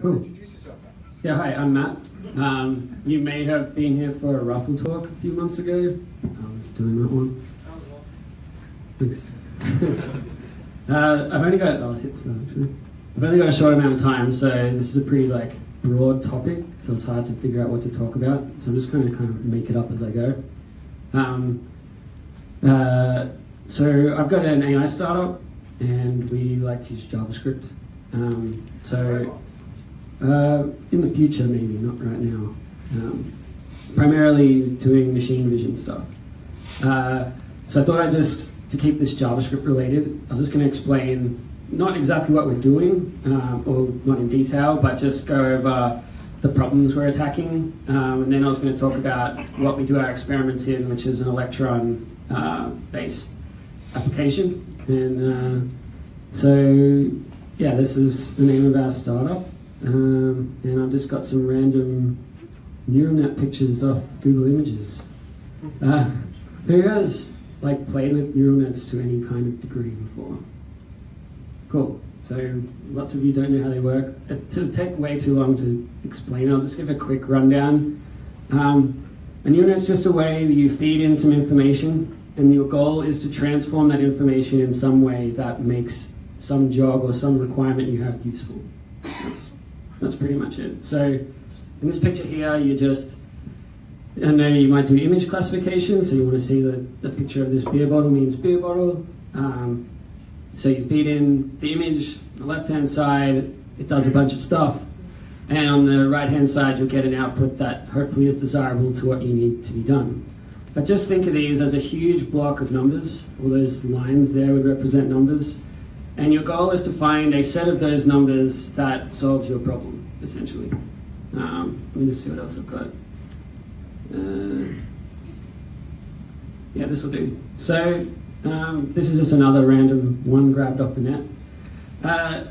Cool. introduce yourself? Yeah, hi, I'm Matt. Um, you may have been here for a Ruffle talk a few months ago. I was doing that one. Thanks. uh, I've only got, oh, it's uh, actually. I've only got a short amount of time, so this is a pretty like broad topic, so it's hard to figure out what to talk about. So I'm just going to kind of make it up as I go. Um, uh, so I've got an AI startup, and we like to use JavaScript. Um, so uh, in the future, maybe not right now. Um, primarily doing machine vision stuff. Uh, so I thought I'd just to keep this JavaScript related. I was just going to explain not exactly what we're doing, um, or not in detail, but just go over the problems we're attacking, um, and then I was going to talk about what we do our experiments in, which is an electron-based application. And uh, so, yeah, this is the name of our startup. Um, and I've just got some random neural net pictures off Google Images. Uh, who has like played with neural nets to any kind of degree before? Cool. So lots of you don't know how they work. It'll take way too long to explain. I'll just give a quick rundown. Um, a neural net's just a way that you feed in some information, and your goal is to transform that information in some way that makes some job or some requirement you have useful. That's that's pretty much it. So in this picture here, you just, I know you might do image classification, so you want to see that the picture of this beer bottle means beer bottle. Um, so you feed in the image, on the left-hand side, it does a bunch of stuff. And on the right-hand side, you'll get an output that hopefully is desirable to what you need to be done. But just think of these as a huge block of numbers. All those lines there would represent numbers. And your goal is to find a set of those numbers that solves your problem, essentially. Um, let me just see what else I've got. Uh, yeah, this will do. So um, this is just another random one grabbed off the net. Uh,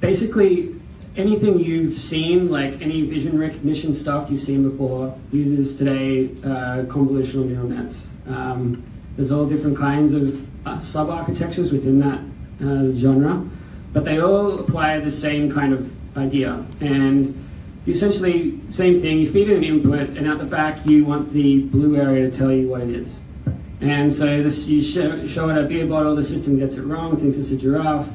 basically, anything you've seen, like any vision recognition stuff you've seen before, uses today uh, convolutional neural nets. Um, there's all different kinds of uh, sub-architectures within that uh, genre, but they all apply the same kind of idea. And essentially, same thing, you feed in an input, and at the back you want the blue area to tell you what it is. And so this, you show, show it a beer bottle, the system gets it wrong, thinks it's a giraffe.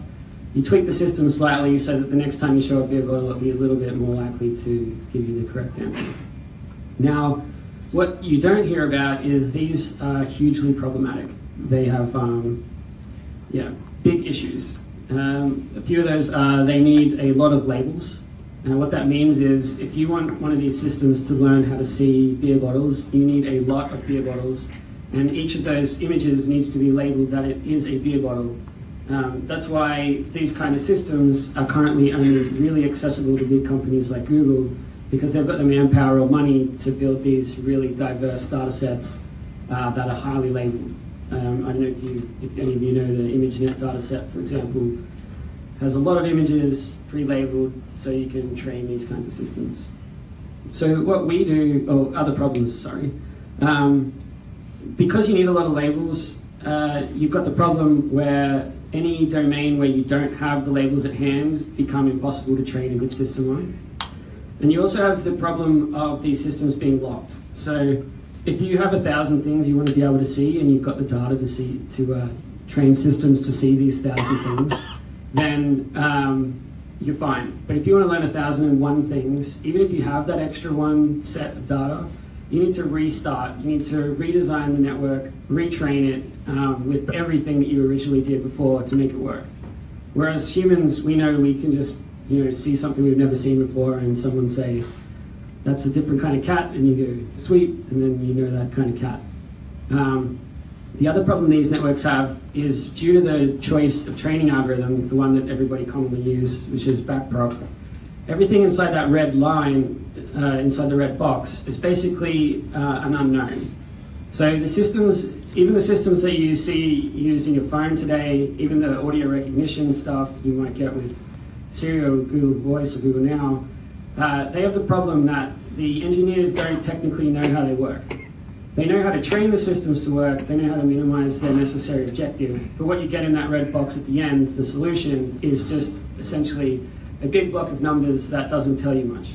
You tweak the system slightly so that the next time you show a beer bottle, it'll be a little bit more likely to give you the correct answer. Now, what you don't hear about is these are hugely problematic. They have, um, yeah, big issues. Um, a few of those are they need a lot of labels. And what that means is if you want one of these systems to learn how to see beer bottles, you need a lot of beer bottles. And each of those images needs to be labeled that it is a beer bottle. Um, that's why these kind of systems are currently only really accessible to big companies like Google because they've got the manpower or money to build these really diverse data sets uh, that are highly labeled. Um, I don't know if, you, if any of you know the ImageNet dataset, for example, has a lot of images pre-labeled so you can train these kinds of systems. So what we do, or other problems, sorry, um, because you need a lot of labels, uh, you've got the problem where any domain where you don't have the labels at hand become impossible to train a good system on. And you also have the problem of these systems being locked. So if you have a thousand things you want to be able to see and you've got the data to see to uh, train systems to see these thousand things, then um, you're fine. But if you want to learn a thousand and one things, even if you have that extra one set of data, you need to restart. You need to redesign the network, retrain it um, with everything that you originally did before to make it work. Whereas humans, we know we can just you know see something we've never seen before, and someone say, "That's a different kind of cat," and you go, "Sweet," and then you know that kind of cat. Um, the other problem these networks have is due to the choice of training algorithm, the one that everybody commonly uses, which is backprop. Everything inside that red line, uh, inside the red box, is basically uh, an unknown. So the systems, even the systems that you see used in your phone today, even the audio recognition stuff you might get with Siri or Google Voice or Google Now, uh, they have the problem that the engineers don't technically know how they work. They know how to train the systems to work, they know how to minimize their necessary objective, but what you get in that red box at the end, the solution, is just essentially a big block of numbers that doesn't tell you much.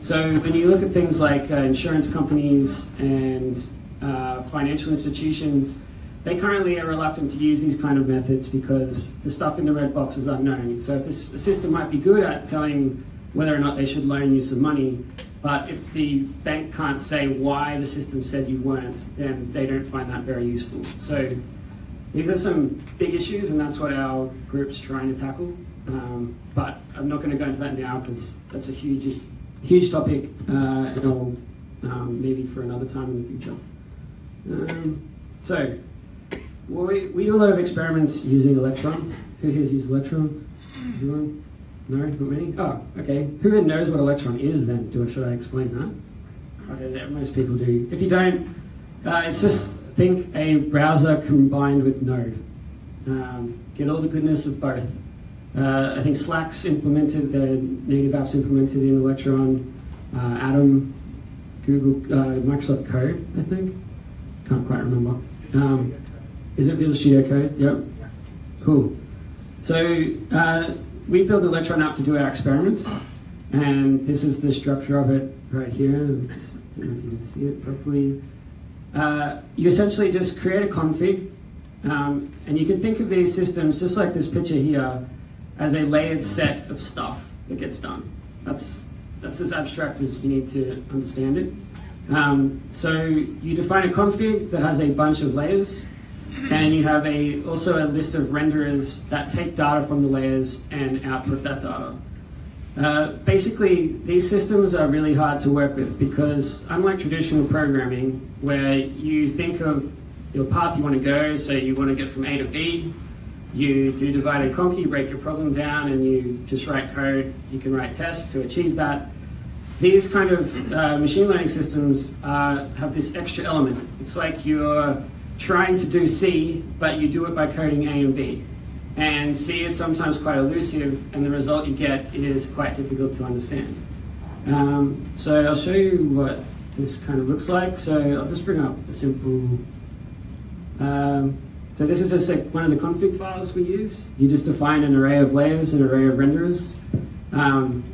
So when you look at things like uh, insurance companies and uh, financial institutions, they currently are reluctant to use these kind of methods because the stuff in the red box is unknown. So if a, a system might be good at telling whether or not they should loan you some money, but if the bank can't say why the system said you weren't, then they don't find that very useful. So these are some big issues, and that's what our group's trying to tackle. Um, but I'm not going to go into that now because that's a huge, huge topic, uh, and um, maybe for another time in the future. Um, so we, we do a lot of experiments using Electron. Who here's used Electron? Everyone? No, not many? Oh, okay. Who knows what Electron is then? Do, should I explain that? Okay, most people do. If you don't, uh, it's just think a browser combined with Node. Um, get all the goodness of both. Uh, I think Slack's implemented, the native apps implemented in Electron, uh, Atom, Google, uh, Microsoft Code, I think. Can't quite remember. Um, is it Visual Studio Code? Yep. Cool. So uh, we built Electron app to do our experiments, and this is the structure of it right here. I don't know if you can see it properly. Uh, you essentially just create a config, um, and you can think of these systems just like this picture here as a layered set of stuff that gets done. That's that's as abstract as you need to understand it. Um, so you define a config that has a bunch of layers, and you have a also a list of renderers that take data from the layers and output that data. Uh, basically, these systems are really hard to work with because unlike traditional programming, where you think of your path you want to go, so you want to get from A to B, you do divide and conquer, you break your problem down, and you just write code. You can write tests to achieve that. These kind of uh, machine learning systems uh, have this extra element. It's like you're trying to do C, but you do it by coding A and B. And C is sometimes quite elusive, and the result you get is quite difficult to understand. Um, so I'll show you what this kind of looks like. So I'll just bring up a simple. Um, so this is just like one of the config files we use. You just define an array of layers, an array of renderers. Um,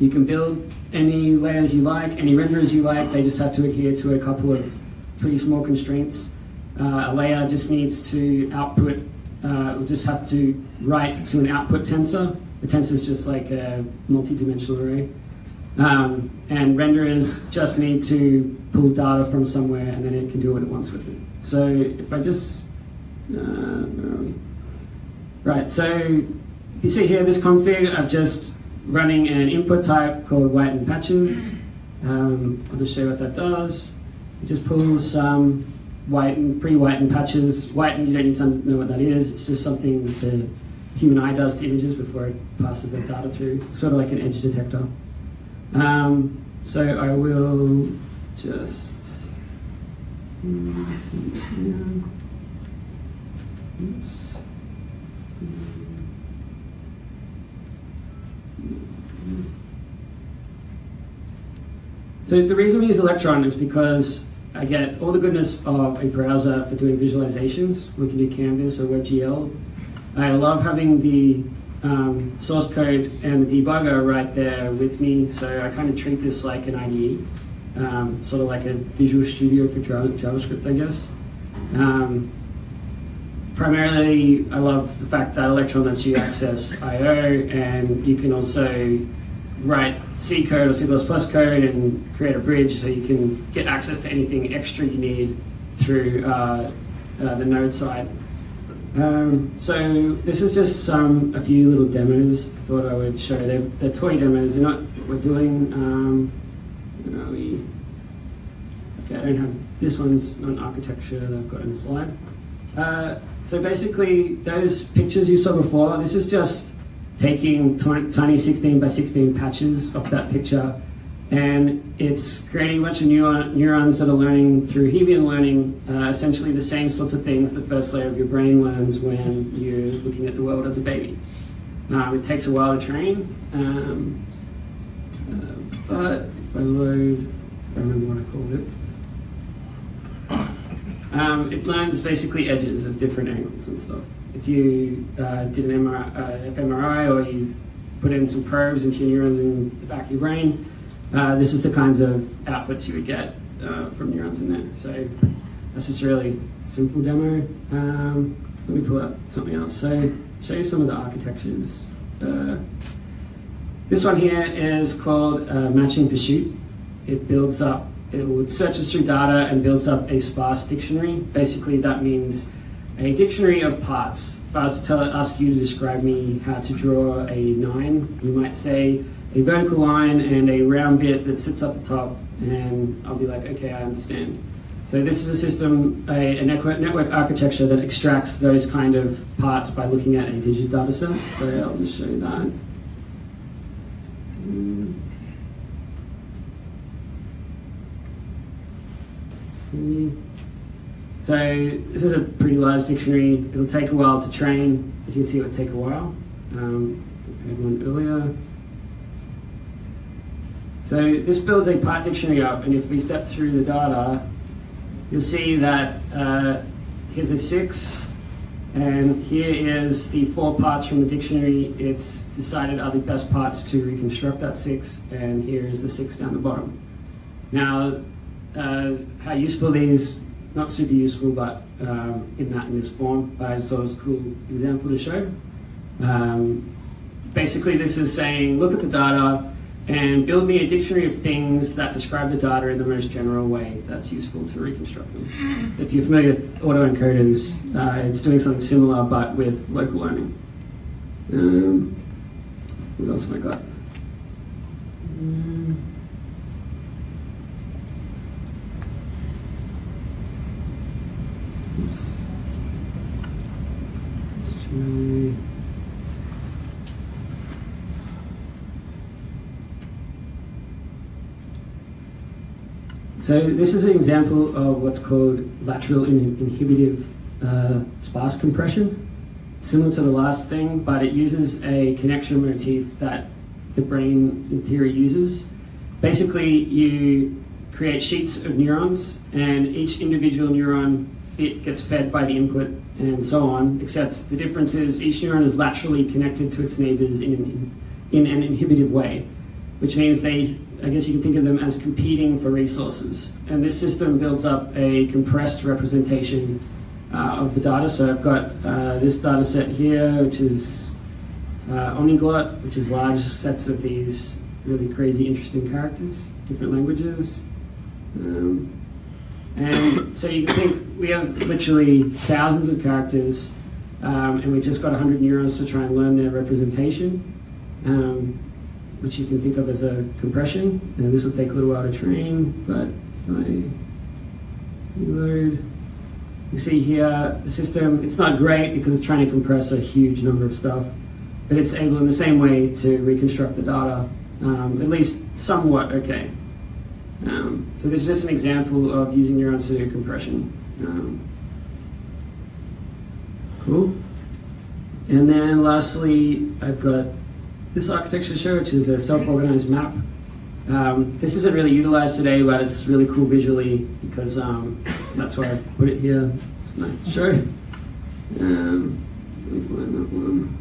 you can build any layers you like, any renderers you like. They just have to adhere to a couple of pretty small constraints. Uh, a layer just needs to output, uh, we'll just have to write to an output tensor. The tensor is just like a multi-dimensional array. Um, and renderers just need to pull data from somewhere and then it can do what it wants with it. So if I just, uh, Right, so if you see here this config, I'm just running an input type called whiten patches. Um, I'll just show you what that does. It just pulls some white and pre-whitened patches. Whiten, you don't need to know what that is. It's just something the human eye does to images before it passes that data through. Sort of like an edge detector. Um, so I will just. Oops. So the reason we use Electron is because I get all the goodness of a browser for doing visualizations. We can do Canvas or WebGL. I love having the um, source code and the debugger right there with me, so I kind of treat this like an IDE, um, sort of like a Visual Studio for JavaScript, I guess. Um, primarily, I love the fact that Electron lets you access I.O. and you can also write C code or C++ code and create a bridge so you can get access to anything extra you need through uh, uh, the node side. Um, so this is just some a few little demos I thought I would show. They're, they're toy demos. They're not what we're doing. Um, we, okay, I don't have this one's not architecture that I've got in the slide. Uh, so basically, those pictures you saw before. This is just taking tiny 16 by 16 patches of that picture. And it's creating a bunch of neuron, neurons that are learning through Hebbian learning uh, essentially the same sorts of things the first layer of your brain learns when you're looking at the world as a baby. Um, it takes a while to train, um, uh, but if I load, I remember what I called it, um, it learns basically edges of different angles and stuff if you uh, did an MRI, uh, fMRI or you put in some probes into your neurons in the back of your brain, uh, this is the kinds of outputs you would get uh, from neurons in there. So that's just a really simple demo. Um, let me pull up something else. So show you some of the architectures. Uh, this one here is called uh, Matching Pursuit. It builds up, it searches through data and builds up a sparse dictionary. Basically, that means a dictionary of parts. If I was to tell, ask you to describe me how to draw a nine, you might say a vertical line and a round bit that sits up the top, and I'll be like, okay, I understand. So this is a system, a, a network, network, architecture that extracts those kind of parts by looking at a digit data set. So I'll just show you that. Hmm. see. So this is a pretty large dictionary. It'll take a while to train. As you can see, it would take a while. Um, I had one earlier. So this builds a part dictionary up, and if we step through the data, you'll see that uh, here's a six, and here is the four parts from the dictionary. It's decided are the best parts to reconstruct that six, and here is the six down the bottom. Now, uh, how useful these, not super useful, but um, in that in this form, but I just thought it was a cool example to show. Um, basically, this is saying, look at the data, and build me a dictionary of things that describe the data in the most general way that's useful to reconstruct them. If you're familiar with autoencoders, uh, it's doing something similar but with local learning. Um, what else have I got? Um, oops. Let's try. So this is an example of what's called lateral in inhibitive uh, sparse compression. Similar to the last thing, but it uses a connection motif that the brain, in theory, uses. Basically, you create sheets of neurons, and each individual neuron fit gets fed by the input and so on, except the difference is each neuron is laterally connected to its neighbors in an, in an inhibitive way, which means they I guess you can think of them as competing for resources. And this system builds up a compressed representation uh, of the data. So I've got uh, this data set here, which is uh, Omniglot, which is large sets of these really crazy, interesting characters, different languages. Um, and so you can think we have literally thousands of characters, um, and we've just got 100 neurons to try and learn their representation. Um, which you can think of as a compression. And this will take a little while to train, but if I reload, you see here the system, it's not great because it's trying to compress a huge number of stuff, but it's able in the same way to reconstruct the data, um, at least somewhat okay. Um, so this is just an example of using neurons to do compression. Um, cool. And then lastly, I've got this architecture show, which is a self-organized map. Um, this isn't really utilized today, but it's really cool visually because um, that's why I put it here. It's nice to show. Um, let me find that one.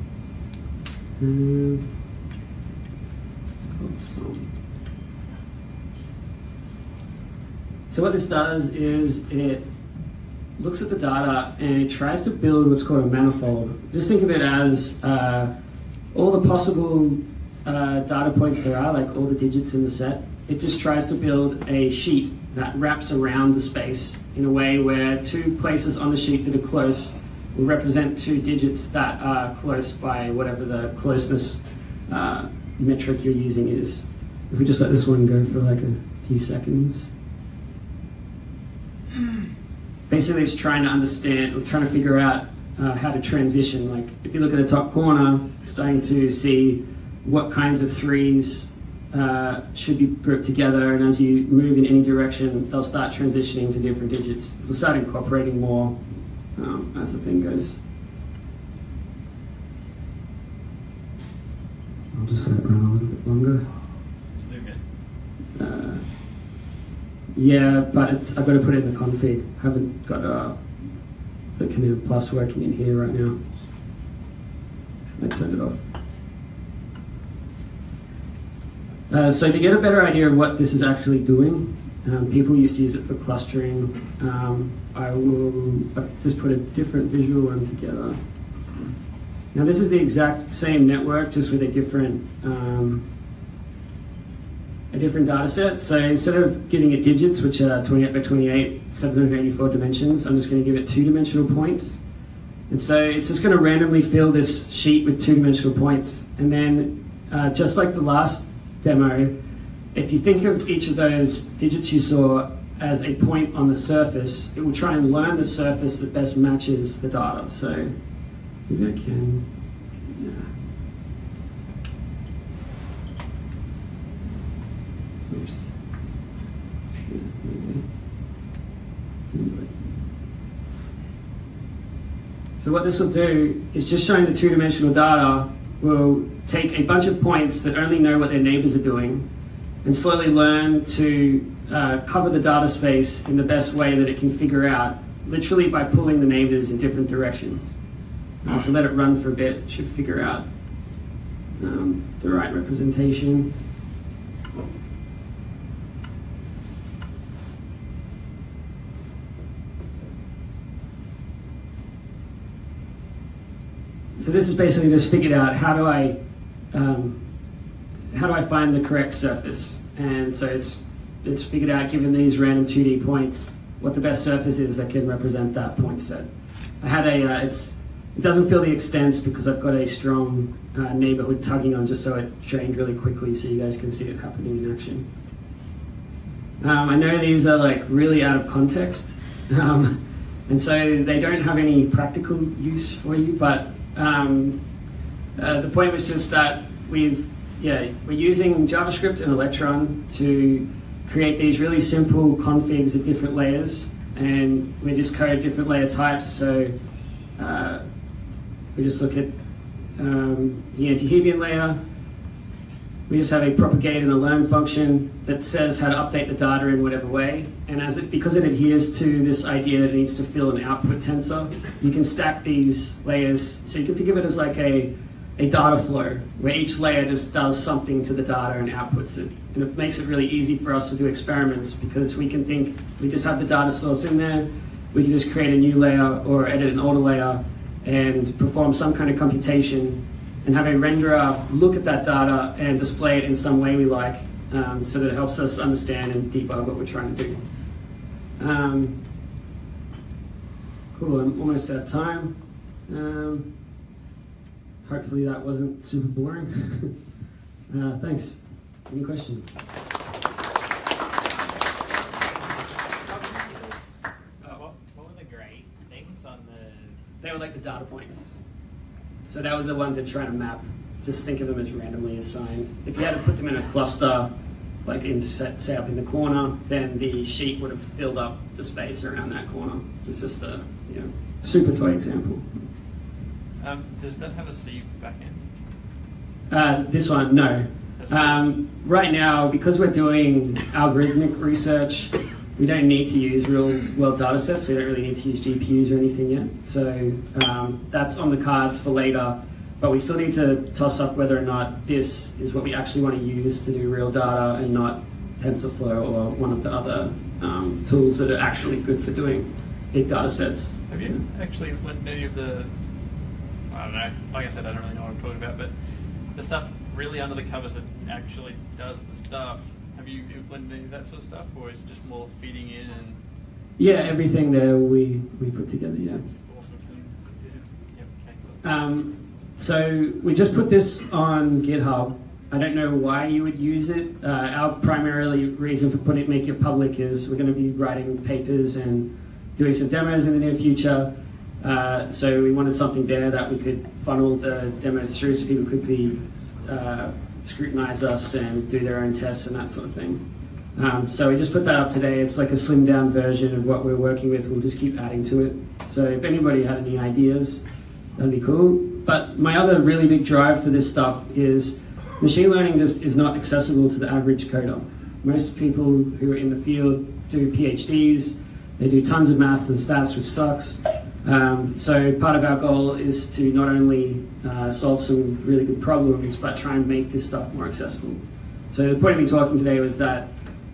Um, it's called Song. So what this does is it looks at the data and it tries to build what's called a manifold. Just think of it as uh, all the possible uh, data points there are, like all the digits in the set, it just tries to build a sheet that wraps around the space in a way where two places on the sheet that are close will represent two digits that are close by whatever the closeness uh, metric you're using is. If we just let this one go for like a few seconds. Basically, it's trying to understand, or trying to figure out uh, how to transition. Like if you look at the top corner, starting to see what kinds of threes uh, should be grouped together, and as you move in any direction, they'll start transitioning to different digits. They'll start incorporating more um, as the thing goes. I'll just let it run a little bit longer. Uh, yeah, but I've got to put it in the config. I haven't got uh, the command plus working in here right now. I turned it off. Uh, so to get a better idea of what this is actually doing, um, people used to use it for clustering. Um, I will just put a different visual one together. Now this is the exact same network, just with a different um, a different data set. So instead of giving it digits, which are 28 by 28, 784 dimensions, I'm just going to give it two-dimensional points. And so it's just going to randomly fill this sheet with two-dimensional points. And then, uh, just like the last demo, if you think of each of those digits you saw as a point on the surface, it will try and learn the surface that best matches the data. So maybe I can. Yeah. Oops. Yeah, maybe. Anyway. So what this will do is just showing the two-dimensional data will take a bunch of points that only know what their neighbors are doing and slowly learn to uh, cover the data space in the best way that it can figure out, literally by pulling the neighbors in different directions. Uh, let it run for a bit, should figure out um, the right representation. So this is basically just figured out how do I um, how do I find the correct surface? And so it's it's figured out given these random 2D points what the best surface is that can represent that point set. I had a uh, it's it doesn't feel the extents because I've got a strong uh, neighborhood tugging on just so it trained really quickly so you guys can see it happening in action. Um, I know these are like really out of context, um, and so they don't have any practical use for you. But um, uh, the point was just that we've yeah we're using JavaScript and Electron to create these really simple configs of different layers, and we just code different layer types. So uh, if we just look at um, the anti-Hebbian layer, we just have a propagate and a learn function that says how to update the data in whatever way. And as it, because it adheres to this idea that it needs to fill an output tensor, you can stack these layers. So you can think of it as like a, a data flow, where each layer just does something to the data and outputs it. And it makes it really easy for us to do experiments because we can think, we just have the data source in there, we can just create a new layer or edit an older layer and perform some kind of computation and have a renderer look at that data and display it in some way we like um, so that it helps us understand and debug what we're trying to do. Um, cool, I'm almost out of time. Um, hopefully that wasn't super boring. uh, thanks. Any questions? Uh, what, what were the grey things on the? They were like the data points. So that was the ones that trying to map. Just think of them as randomly assigned. If you had to put them in a cluster, like in set, say up in the corner, then the sheet would have filled up the space around that corner. It's just a you know super toy example. Um, does that have a C backend? Uh, this one, no. Um, right now, because we're doing algorithmic research, we don't need to use real world data sets, so we don't really need to use GPUs or anything yet. So um, that's on the cards for later, but we still need to toss up whether or not this is what we actually want to use to do real data and not TensorFlow or one of the other um, tools that are actually good for doing big data sets. Have you actually implemented any of the? I don't know. Like I said, I don't really know what I'm talking about, but the stuff really under the covers that actually does the stuff. Have you implemented any of that sort of stuff, or is it just more feeding in and Yeah, everything there we, we put together, yeah. it's awesome? It? Okay. Cool. Um, so we just put this on GitHub. I don't know why you would use it. Uh, our primarily reason for putting it, making it public is we're going to be writing papers and doing some demos in the near future. Uh, so we wanted something there that we could funnel the demos through so people could be uh, scrutinize us and do their own tests and that sort of thing. Um, so we just put that up today. It's like a slimmed down version of what we're working with. We'll just keep adding to it. So if anybody had any ideas, that'd be cool. But my other really big drive for this stuff is machine learning just is not accessible to the average coder. Most people who are in the field do PhDs, they do tons of maths and stats, which sucks. Um, so part of our goal is to not only uh, solve some really good problems, but try and make this stuff more accessible. So the point of me talking today was that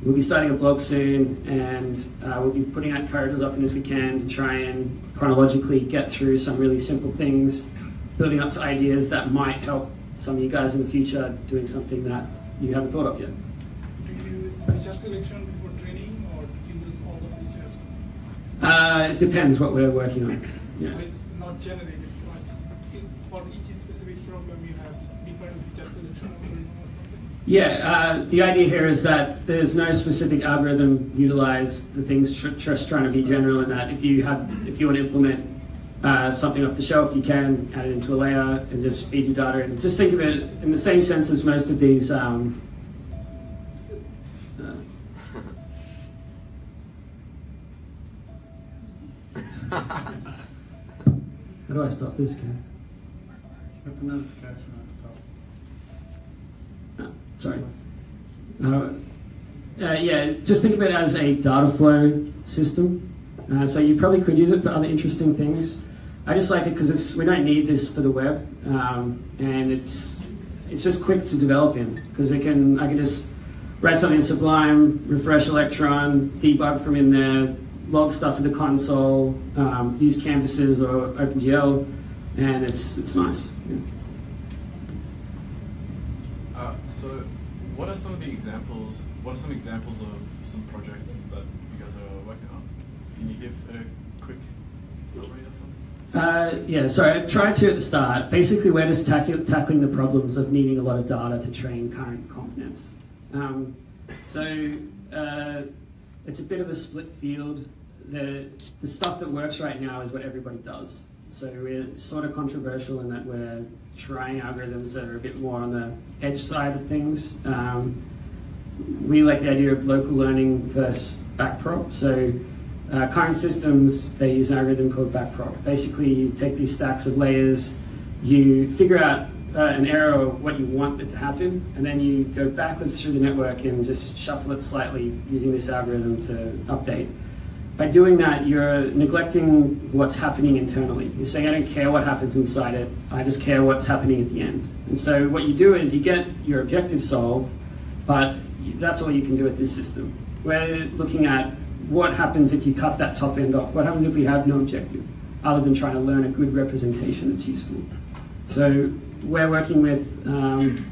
we'll be starting a blog soon, and uh, we'll be putting out code as often as we can to try and chronologically get through some really simple things, building up to ideas that might help some of you guys in the future doing something that you haven't thought of yet. Do you selection before training or do you use all the features? Uh, it depends what we're working on. Yeah. So it's not generic, it's for each specific problem you have different feature selection algorithm or? Yeah, uh, the idea here is that there's no specific algorithm utilized. The thing's tr- just trying to be general in that if you have, if you want to implement uh, something off the shelf, you can add it into a layer and just feed your data. And just think of it in the same sense as most of these. Um, do I stop this guy? Hit the notification at the top. Oh, sorry. Uh, uh, yeah, just think of it as a data flow system. Uh, so you probably could use it for other interesting things. I just like it because we don't need this for the web, um, and it's it's just quick to develop in because we can I can just write something in Sublime, refresh Electron, debug from in there, log stuff to the console, um, use canvases or OpenGL, and it's it's nice. Yeah. Uh, so, what are some of the examples? What are some examples of some projects that you guys are working on? Can you give a quick summary or something? Uh, yeah, so I tried to at the start. Basically, we're just tackle, tackling the problems of needing a lot of data to train current convnets. Um, so uh, it's a bit of a split field. The, the stuff that works right now is what everybody does. So we're sort of controversial in that we're trying algorithms that are a bit more on the edge side of things. Um, we like the idea of local learning versus backprop. So uh, current systems, they use an algorithm called backprop. Basically, you take these stacks of layers, you figure out uh, an or what you want it to happen, and then you go backwards through the network and just shuffle it slightly using this algorithm to update. By doing that, you're neglecting what's happening internally. You're saying, I don't care what happens inside it, I just care what's happening at the end. And so what you do is you get your objective solved, but that's all you can do with this system. We're looking at what happens if you cut that top end off? What happens if we have no objective other than trying to learn a good representation that's useful? So we're working with um,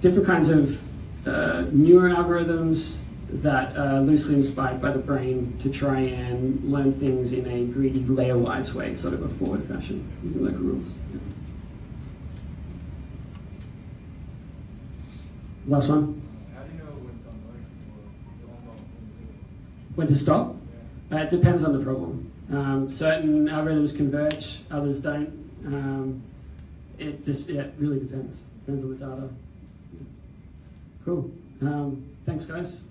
different kinds of uh, newer algorithms that are loosely inspired by the brain to try and learn things in a greedy layer-wise way, sort of a forward fashion, using local rules. Yeah. Last one. How do you know when it's done learning? Or is it on the- When to stop? Uh, it depends on the problem. Um, certain algorithms converge, others don't. Um, it just it really depends. Depends on the data. Cool. Um, thanks, guys.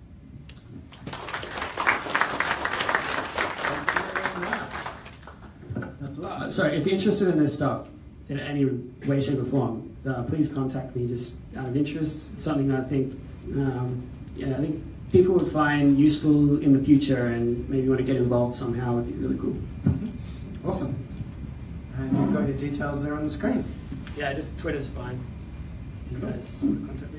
That's Uh, sorry, if you're interested in this stuff in any way, shape, or form, uh, please contact me just out of interest. It's something I think, um, yeah, I think people would find useful in the future and maybe want to get involved somehow would be really cool. Awesome. And you've got your details there on the screen. Yeah, just Twitter's fine. You guys contact me.